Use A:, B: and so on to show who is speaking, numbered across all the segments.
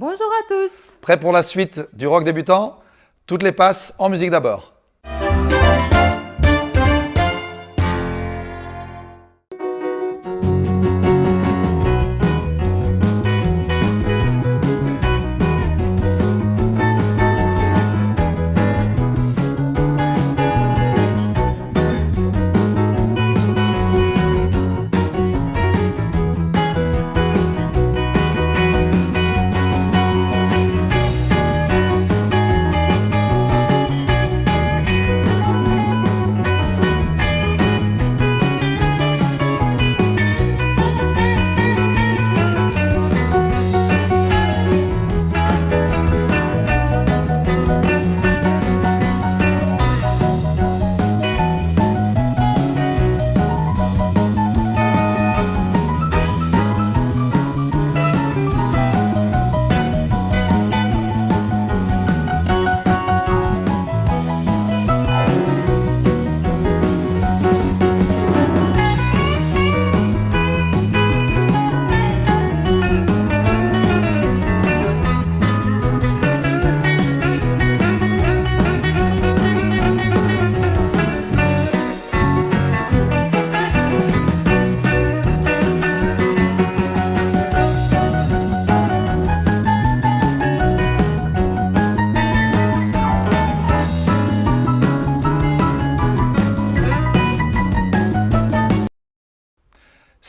A: Bonjour à tous
B: Prêt pour la suite du rock débutant? Toutes les passes en musique d'abord.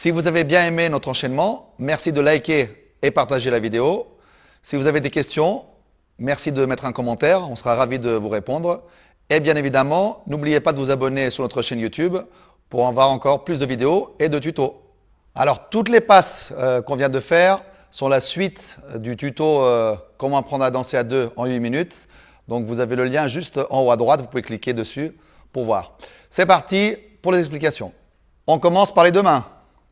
B: Si vous avez bien aimé notre enchaînement, merci de liker et partager la vidéo. Si vous avez des questions, merci de mettre un commentaire, on sera ravis de vous répondre. Et bien évidemment, n'oubliez pas de vous abonner sur notre chaîne YouTube pour en voir encore plus de vidéos et de tutos. Alors, toutes les passes euh, qu'on vient de faire sont la suite euh, du tuto euh, Comment apprendre à danser à deux en 8 minutes. Donc, vous avez le lien juste en haut à droite, vous pouvez cliquer dessus pour voir. C'est parti pour les explications. On commence par les deux mains.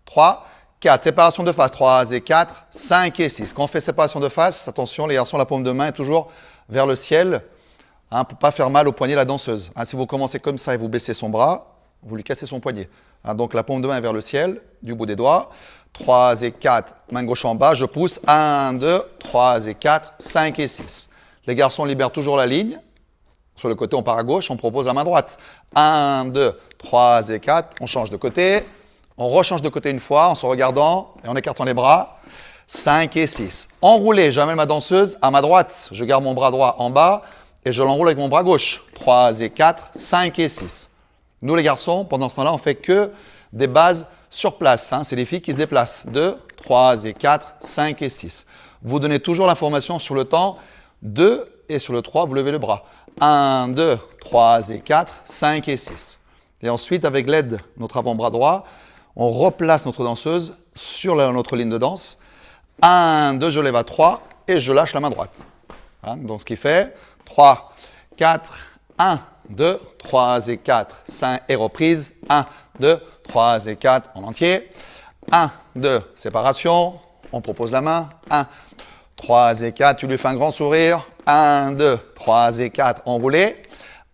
B: 3, 4. Séparation de face, 3 et 4, 5 et 6. Quand on fait séparation de face, attention les garçons, la paume de main est toujours vers le ciel hein, pour ne pas faire mal au poignet la danseuse. Hein, si vous commencez comme ça et vous baissez son bras, vous lui cassez son poignet. Hein, donc la paume de main est vers le ciel, du bout des doigts. 3 et 4, main gauche en bas, je pousse. 1, 2, 3 et 4, 5 et 6. Les garçons libèrent toujours la ligne. Sur le côté, on part à gauche, on propose la main droite. 1, 2, 3 et 4, on change de côté. On rechange de côté une fois en se regardant et en écartant les bras. 5 et 6. Enroulé, j'amène ma danseuse à ma droite. Je garde mon bras droit en bas et je l'enroule avec mon bras gauche. 3 et 4, 5 et 6. Nous les garçons, pendant ce temps-là, on fait que des bases sur place. Hein. C'est les filles qui se déplacent. 2, 3 et 4, 5 et 6. Vous donnez toujours l'information sur le temps. 2 et sur le 3, vous levez le bras. 1, 2, 3 et 4, 5 et 6. Et ensuite, avec l'aide de notre avant-bras droit, on replace notre danseuse sur notre ligne de danse. 1, 2, je lève à 3 et je lâche la main droite. Hein, donc ce qui fait 3, 4, 1, 2, 3 et 4, 5 et reprise. 1, 2, 3 et 4 en entier. 1, 2, séparation. On propose la main. 1, 3 et 4, tu lui fais un grand sourire. 1, 2, 3 et 4, enroulé.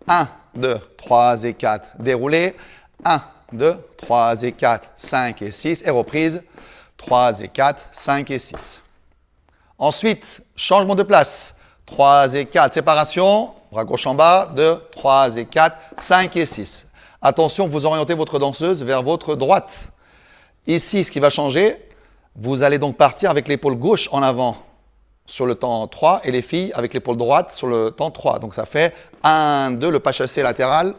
B: 1, 2, 3 et 4, déroulé. 1, 2, 3 et 4, 5 et 6 et reprise 3 et 4, 5 et 6. Ensuite, changement de place. 3 et 4, séparation, bras gauche en bas, 2, 3 et 4, 5 et 6. Attention, vous orientez votre danseuse vers votre droite. Ici, ce qui va changer, vous allez donc partir avec l'épaule gauche en avant sur le temps 3 et les filles avec l'épaule droite sur le temps 3. Donc ça fait 1, 2, le pas chassé latéral,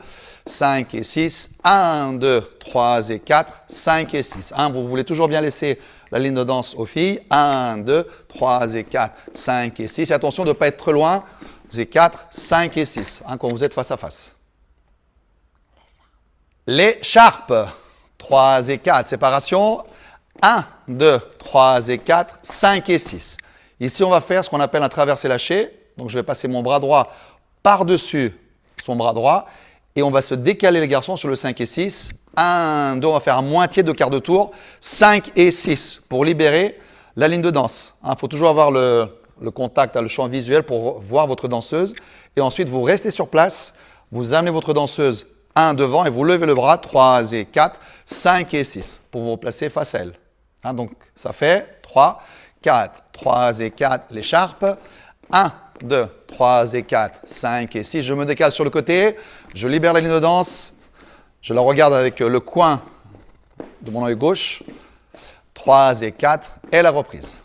B: 5 et 6, 1, 2, 3 et 4, 5 et 6. vous voulez toujours bien laisser la ligne de danse aux filles. 1, 2, 3 et 4, 5 et 6. Et attention de ne pas être trop loin. Et 4, 5 et 6 hein, quand vous êtes face à face. L'écharpe. 3 et 4, séparation. 1, 2, 3 et 4, 5 et 6. Ici, on va faire ce qu'on appelle un traversé lâché. Donc, je vais passer mon bras droit par-dessus son bras droit et on va se décaler les garçons sur le 5 et 6. 1, 2, on va faire un moitié de quart de tour. 5 et 6 pour libérer la ligne de danse. Il hein, faut toujours avoir le, contact, le champ visuel pour voir votre danseuse. Et ensuite, vous restez sur place, vous amenez votre danseuse 1 devant et vous levez le bras, 3 et 4, 5 et 6 pour vous replacer face à elle. Hein, donc, ça fait 3, 4, 3 et 4, l'écharpe. 1, 2, 3 et 4, 5 et 6. Je me décale sur le côté, je libère la ligne de danse, je la regarde avec le coin de mon œil gauche. 3 et 4 et la reprise.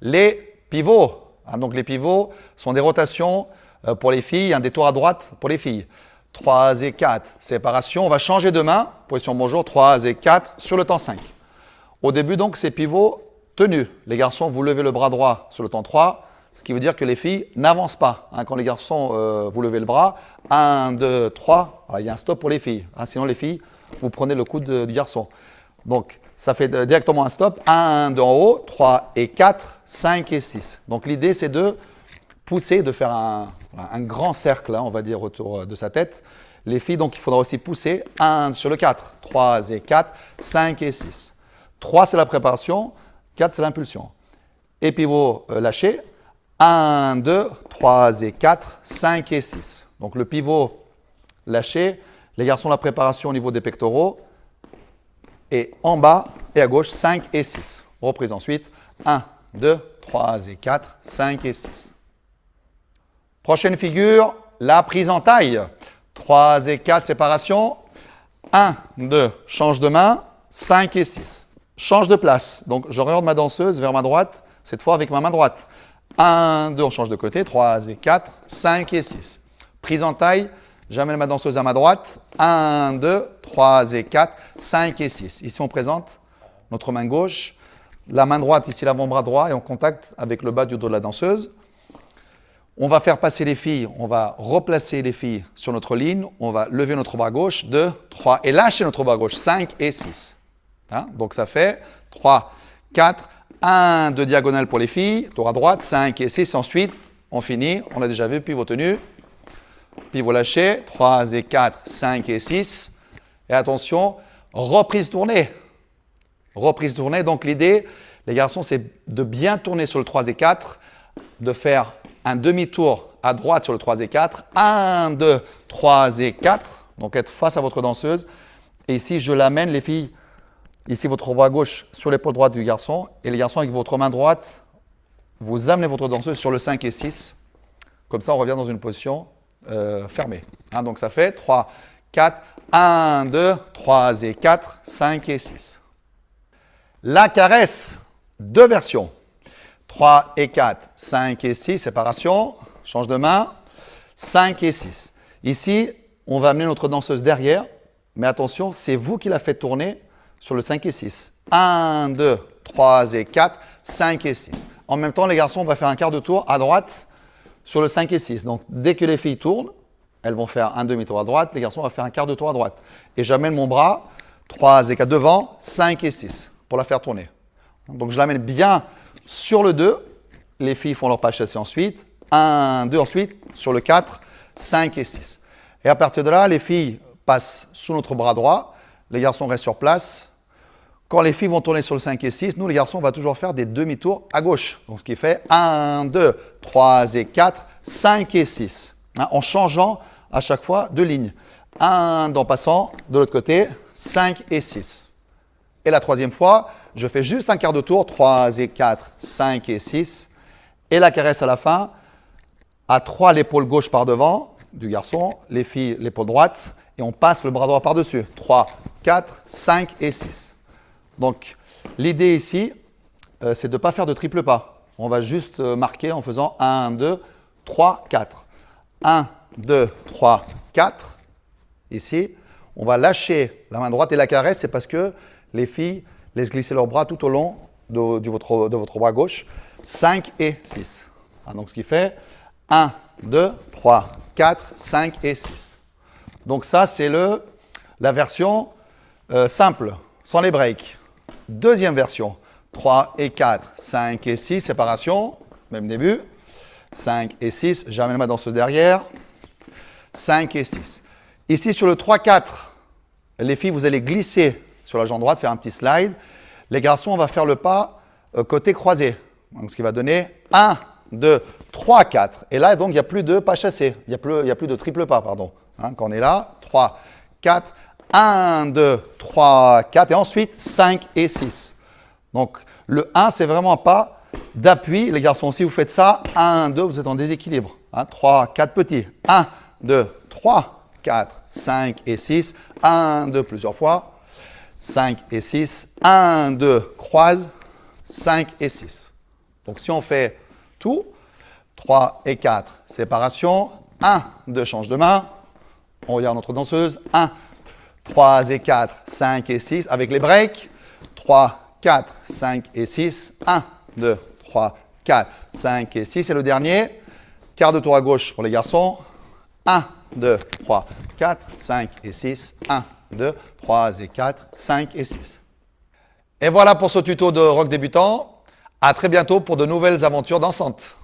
B: Les pivots. Hein, donc les pivots sont des rotations euh, pour les filles, un détour à droite pour les filles. 3 et 4, séparation. On va changer de main, position bonjour, 3 et 4 sur le temps 5. Au début donc, ces pivots tenus. Les garçons, vous levez le bras droit sur le temps 3, ce qui veut dire que les filles n'avancent pas. Hein. quand les garçons, euh, vous levez le bras, 1, 2, 3, il y a un stop pour les filles. Hein. sinon les filles, vous prenez le coude du garçon. Donc ça fait directement un stop. 1, 2 en haut, 3 et 4, 5 et 6. Donc l'idée c'est de pousser, de faire un, grand cercle, hein, on va dire, autour euh, de sa tête. Les filles, donc il faudra aussi pousser 1 sur le 4, 3 et 4, 5 et 6. 3 c'est la préparation, 4 c'est l'impulsion. Et pivot lâché, 1, 2, 3 et 4, 5 et 6. Donc le pivot lâché, les garçons, la préparation au niveau des pectoraux, et en bas et à gauche 5 et 6. Reprise ensuite 1, 2, 3 et 4, 5 et 6. Prochaine figure, la prise en taille. 3 et 4, séparation. 1, 2, change de main. 5 et 6. Change de place. Donc, j'oriente ma danseuse vers ma droite, cette fois avec ma main droite. 1, 2, on change de côté. 3 et 4, 5 et 6. Prise en taille, j'amène ma danseuse à ma droite. 1, 2, 3 et 4, 5 et 6. Ici, on présente notre main gauche. La main droite, ici, l'avant-bras droit, est en contact avec le bas du dos de la danseuse. On va faire passer les filles, on va replacer les filles sur notre ligne, on va lever notre bras gauche, 2, 3, et lâcher notre bras gauche, 5 et 6. Hein? Donc ça fait 3, 4, 1 de diagonale pour les filles, tour à droite, 5 et 6. Ensuite, on finit, on a déjà vu, pivot tenu, pivot lâché, 3 et 4, 5 et 6. Et attention, reprise tournée. Reprise tournée, donc l'idée, les garçons, c'est de bien tourner sur le 3 et 4, de faire un demi-tour à droite sur le 3 et 4, 1, 2, 3 et 4, donc être face à votre danseuse. Et ici, je l'amène, les filles, ici votre bras gauche sur l'épaule droite du garçon, et les garçons avec votre main droite, vous amenez votre danseuse sur le 5 et 6. Comme ça, on revient dans une position euh, fermée. Hein, donc ça fait 3, 4, 1, 2, 3 et 4, 5 et 6. La caresse, deux versions. 3 et 4, 5 et 6, séparation, change de main, 5 et 6. Ici, on va amener notre danseuse derrière, mais attention, c'est vous qui la faites tourner sur le 5 et 6. 1, 2, 3 et 4, 5 et 6. En même temps, les garçons, on va faire un quart de tour à droite sur le 5 et 6. Donc, dès que les filles tournent, elles vont faire un demi-tour à droite, les garçons vont faire un quart de tour à droite. Et j'amène mon bras, 3 et 4 devant, 5 et 6, pour la faire tourner. Donc, je l'amène bien sur le 2, les filles font leur pas chassé ensuite. 1, 2 ensuite, sur le 4, 5 et 6. Et à partir de là, les filles passent sous notre bras droit, les garçons restent sur place. Quand les filles vont tourner sur le 5 et 6, nous les garçons, on va toujours faire des demi-tours à gauche. Donc ce qui fait 1, 2, 3 et 4, 5 et 6. Hein, en changeant à chaque fois de ligne. 1 en passant de l'autre côté, 5 et 6. Et la troisième fois, je fais juste un quart de tour, 3 et 4, 5 et 6. Et la caresse à la fin, à 3 l'épaule gauche par devant du garçon, les filles l'épaule droite, et on passe le bras droit par-dessus. 3, 4, 5 et 6. Donc l'idée ici, euh, c'est de ne pas faire de triple pas. On va juste euh, marquer en faisant 1, 2, 3, 4. 1, 2, 3, 4. Ici, on va lâcher la main droite et la caresse, c'est parce que les filles laissent glisser leurs bras tout au long de, votre, bras gauche. 5 et 6. Ah, donc ce qui fait 1, 2, 3, 4, 5 et 6. Donc ça, c'est la version euh, simple, sans les breaks. Deuxième version, 3 et 4, 5 et 6, séparation, même début. 5 et 6, j'amène ma danseuse derrière. 5 et 6. Ici, sur le 3-4, les filles, vous allez glisser sur la jambe droite, faire un petit slide. Les garçons, on va faire le pas euh, côté croisé. Donc, ce qui va donner 1, 2, 3, 4. Et là, donc, il n'y a plus de pas chassé. Il n'y a, plus, a plus de triple pas, pardon. Hein, quand on est là, 3, 4, 1, 2, 3, 4. Et ensuite, 5 et 6. Donc, Le 1, c'est vraiment pas d'appui. Les garçons, si vous faites ça, 1, 2, vous êtes en déséquilibre. 3, 4 petits. 1, 2, 3, 4, 5 et 6. 1, 2, plusieurs fois. 5 et 6. 1, 2, croise. 5 et 6. Donc si on fait tout, 3 et 4, séparation. 1, 2, change de main. On regarde notre danseuse. 1, 3 et 4, 5 et 6 avec les breaks. 3, 4, 5 et 6. 1, 2, 3, 4, 5 et 6. Et le dernier, quart de tour à gauche pour les garçons. 1, 2, 3, 4, 5 et 6. 1, 2, 3 et 4, 5 et 6. Et voilà pour ce tuto de rock débutant. À très bientôt pour de nouvelles aventures dansantes.